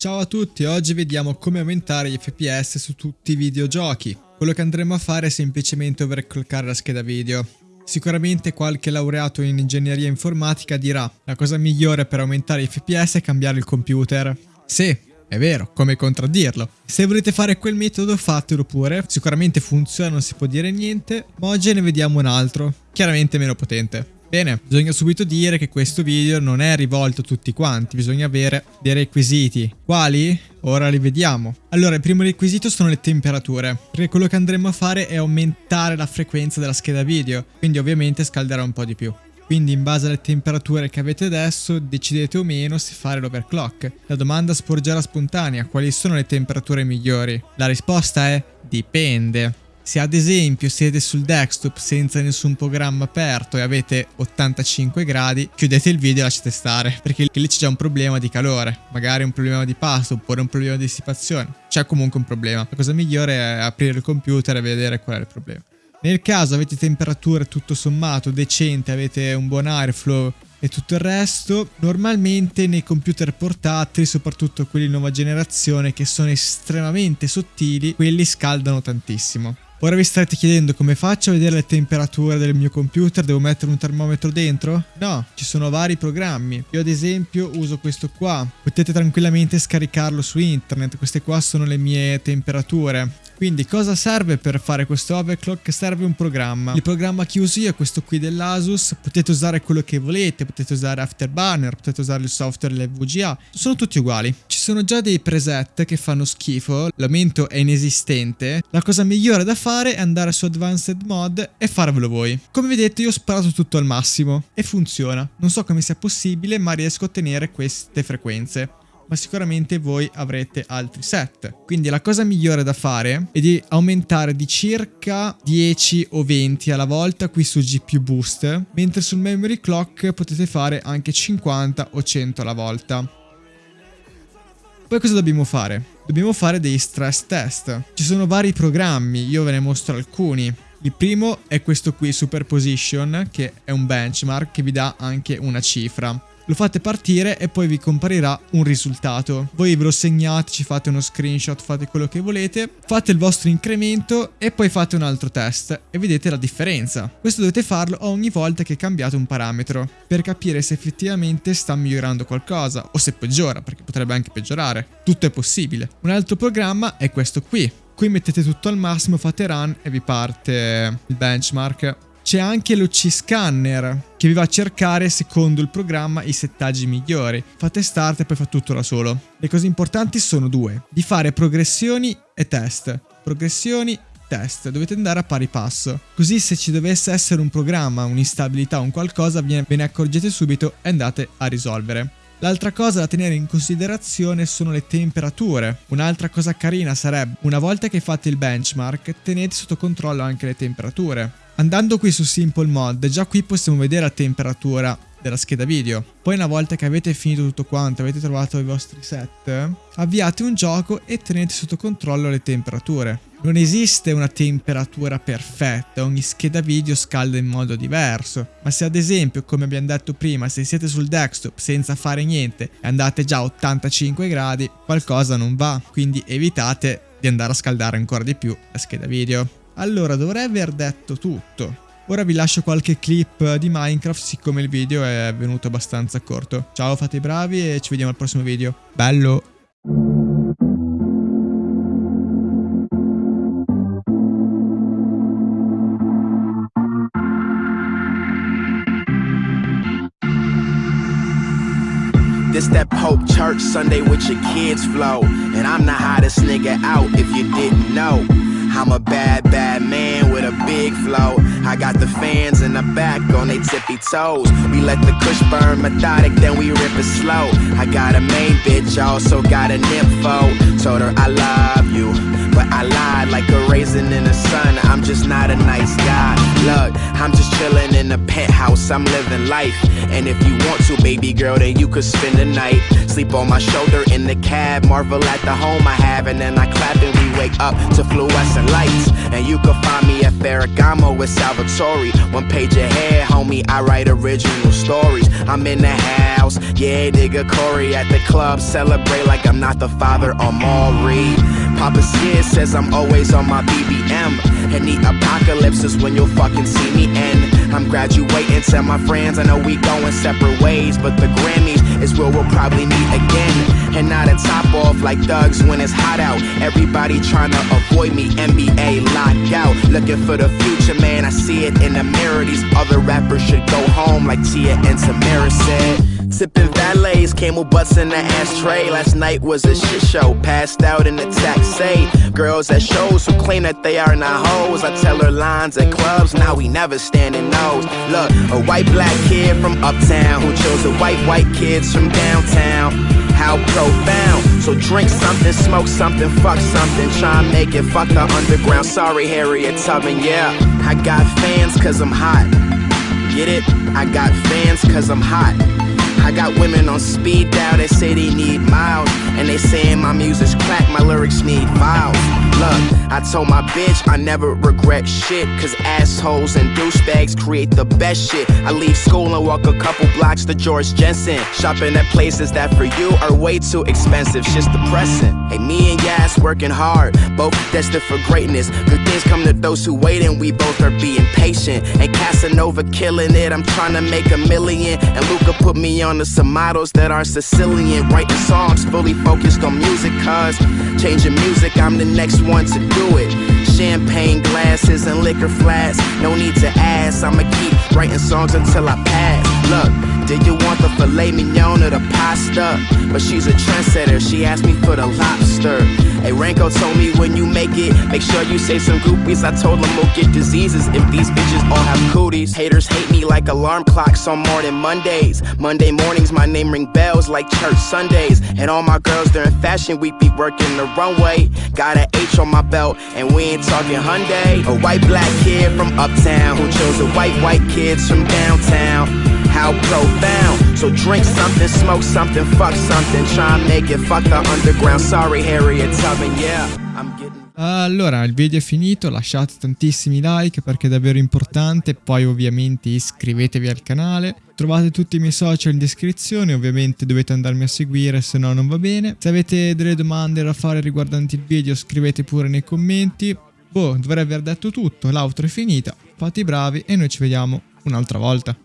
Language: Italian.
Ciao a tutti, oggi vediamo come aumentare gli FPS su tutti i videogiochi. Quello che andremo a fare è semplicemente overclockare la scheda video. Sicuramente qualche laureato in ingegneria informatica dirà la cosa migliore per aumentare gli FPS è cambiare il computer. Sì, è vero, come contraddirlo? Se volete fare quel metodo fatelo pure, sicuramente funziona, non si può dire niente, ma oggi ne vediamo un altro, chiaramente meno potente. Bene, bisogna subito dire che questo video non è rivolto a tutti quanti, bisogna avere dei requisiti. Quali? Ora li vediamo. Allora, il primo requisito sono le temperature, perché quello che andremo a fare è aumentare la frequenza della scheda video, quindi ovviamente scalderà un po' di più. Quindi in base alle temperature che avete adesso decidete o meno se fare l'overclock. La domanda sporgerà spontanea, quali sono le temperature migliori? La risposta è dipende. Se ad esempio siete sul desktop senza nessun programma aperto e avete 85 gradi, chiudete il video e lasciate stare, perché lì c'è già un problema di calore, magari un problema di pasto oppure un problema di dissipazione. C'è comunque un problema. La cosa migliore è aprire il computer e vedere qual è il problema. Nel caso avete temperature tutto sommato decente, avete un buon airflow e tutto il resto, normalmente nei computer portatili, soprattutto quelli nuova generazione che sono estremamente sottili, quelli scaldano tantissimo. Ora vi starete chiedendo come faccio a vedere le temperature del mio computer, devo mettere un termometro dentro? No, ci sono vari programmi. Io ad esempio uso questo qua, potete tranquillamente scaricarlo su internet, queste qua sono le mie temperature. Quindi cosa serve per fare questo overclock? Serve un programma. Il programma che uso io è questo qui dell'Asus, potete usare quello che volete, potete usare Afterburner, potete usare il software l'VGA, sono tutti uguali. Ci sono già dei preset che fanno schifo, l'aumento è inesistente, la cosa migliore da fare è andare su Advanced Mod e farvelo voi. Come vedete io ho sparato tutto al massimo e funziona. Non so come sia possibile ma riesco a ottenere queste frequenze ma sicuramente voi avrete altri set. Quindi la cosa migliore da fare è di aumentare di circa 10 o 20 alla volta qui su GPU Boost, mentre sul Memory Clock potete fare anche 50 o 100 alla volta. Poi cosa dobbiamo fare? Dobbiamo fare dei stress test. Ci sono vari programmi, io ve ne mostro alcuni. Il primo è questo qui, Superposition, che è un benchmark che vi dà anche una cifra lo fate partire e poi vi comparirà un risultato. Voi ve lo segnate, ci fate uno screenshot, fate quello che volete, fate il vostro incremento e poi fate un altro test e vedete la differenza. Questo dovete farlo ogni volta che cambiate un parametro per capire se effettivamente sta migliorando qualcosa o se peggiora, perché potrebbe anche peggiorare. Tutto è possibile. Un altro programma è questo qui. Qui mettete tutto al massimo, fate run e vi parte il benchmark c'è anche l'OC Scanner che vi va a cercare secondo il programma i settaggi migliori. Fate start e poi fa tutto da solo. Le cose importanti sono due, di fare progressioni e test. Progressioni test, dovete andare a pari passo. Così se ci dovesse essere un programma, un'instabilità, un qualcosa, ve ne accorgete subito e andate a risolvere. L'altra cosa da tenere in considerazione sono le temperature. Un'altra cosa carina sarebbe, una volta che fate il benchmark, tenete sotto controllo anche le temperature. Andando qui su Simple Mod, già qui possiamo vedere la temperatura della scheda video. Poi una volta che avete finito tutto quanto, avete trovato i vostri set, avviate un gioco e tenete sotto controllo le temperature. Non esiste una temperatura perfetta, ogni scheda video scalda in modo diverso, ma se ad esempio, come abbiamo detto prima, se siete sul desktop senza fare niente e andate già a 85 gradi, qualcosa non va, quindi evitate di andare a scaldare ancora di più la scheda video. Allora, dovrei aver detto tutto. Ora vi lascio qualche clip di Minecraft siccome il video è venuto abbastanza corto. Ciao, fate i bravi e ci vediamo al prossimo video. Bello! That Pope Church Sunday with your kids flow. And I'm the hottest nigga out if you didn't know. I'm a bad, bad man with a big flow. I got the fans in the back on they tippy toes. We let the kush burn methodic, then we rip it slow. I got a main bitch, also got an info. Told her I love in the sun. I'm just not a nice guy. Look, I'm just chilling in the penthouse. I'm living life. And if you want to, baby girl, then you could spend the night. Sleep on my shoulder in the cab. Marvel at the home I have. And then I clap and we wake up to fluorescent lights. And you can find me at Ferragamo with Salvatore. One page ahead, homie, I write original stories. I'm in the house, yeah, nigga Corey at the club. Celebrate like I'm not the father of Maury. Papa Skid says I'm always on my BBM. And the apocalypse is when you'll fucking see me end. I'm graduating, tell my friends, I know we going separate ways. But the Grammys is where we'll probably meet again. And not a top off like thugs when it's hot out. Everybody trying to avoid me, NBA lockout. Looking for the future, man, I see it in the mirror. These other rappers should go home like Tia and Tamara said. Sipping valets, camel butts in the ashtray. Last night was a shit show, passed out in the taxi. Girls at shows who claim that they are not hoes. I tell her lines at clubs, now we never standing nose. Look, a white black kid from uptown who chose the white white kids from downtown. How profound. So drink something, smoke something, fuck something. Try and make it fuck the underground. Sorry, Harriet Tubman, yeah. I got fans cause I'm hot. Get it? I got fans cause I'm hot. I got women on speed dial, they say they need miles. And they saying my music's crack, my lyrics need files. Look, I told my bitch I never regret shit. Cause assholes and douchebags create the best shit. I leave school and walk a couple blocks to George Jensen. Shopping at places that for you are way too expensive. Shit's depressing. Hey, me and Yas working hard, both destined for greatness. Good things come to those who wait, and we both are being patient. And Casanova killing it, I'm trying to make a million. And Luca put me on to some models that are Sicilian. Writing songs fully focused on music, cause changing music, I'm the next one to do it. Champagne glasses and liquor flasks, no need to ask. I'ma keep writing songs until I pass. Look, did you want the filet mignon or the pasta? But she's a trendsetter, she asked me for the lobster. Hey, Ranko told me when you make it, make sure you say some groupies. I told them we'll get diseases if these bitches all have cooties. Haters hate me like alarm clocks on more than Mondays. Monday mornings, my name ring bells like church Sundays. And all my girls during fashion week be working the runway. Got an H on my belt, and we ain't talking Hyundai. A white black kid from uptown who chose the white white kids from downtown. How profound. So drink something, smoke something, fuck something. Try and make it fuck the underground. Sorry, Harriet Tubman, yeah. Allora, il video è finito, lasciate tantissimi like perché è davvero importante, poi ovviamente iscrivetevi al canale, trovate tutti i miei social in descrizione, ovviamente dovete andarmi a seguire se no non va bene. Se avete delle domande da fare riguardanti il video scrivete pure nei commenti. Boh, dovrei aver detto tutto, l'auto è finita, fate i bravi e noi ci vediamo un'altra volta.